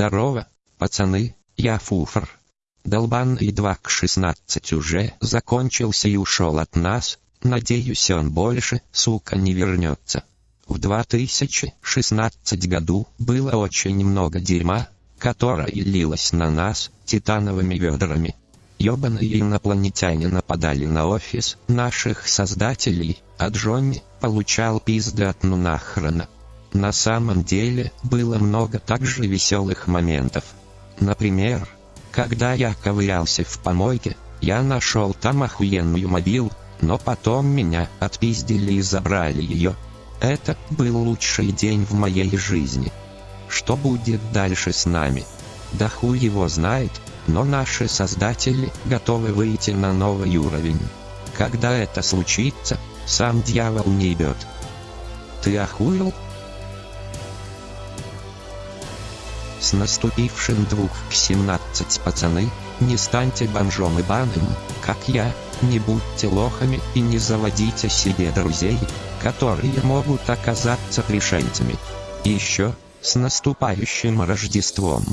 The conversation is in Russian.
Здорово, пацаны, я Фуфр. Долбанный 2 к 16 уже закончился и ушел от нас, надеюсь он больше, сука, не вернется. В 2016 году было очень много дерьма, которое лилось на нас титановыми ведрами. Ёбаные инопланетяне нападали на офис наших создателей, а Джонни получал пизды от ну нахрена. На самом деле, было много также веселых моментов. Например, когда я ковырялся в помойке, я нашел там охуенную мобил, но потом меня отпиздили и забрали ее. Это был лучший день в моей жизни. Что будет дальше с нами? Да хуй его знает, но наши создатели готовы выйти на новый уровень. Когда это случится, сам дьявол не идет. Ты охуел? С наступившим двух к 17 пацаны, не станьте бомжом и баным, как я, не будьте лохами и не заводите себе друзей, которые могут оказаться пришельцами. Еще, с наступающим Рождеством!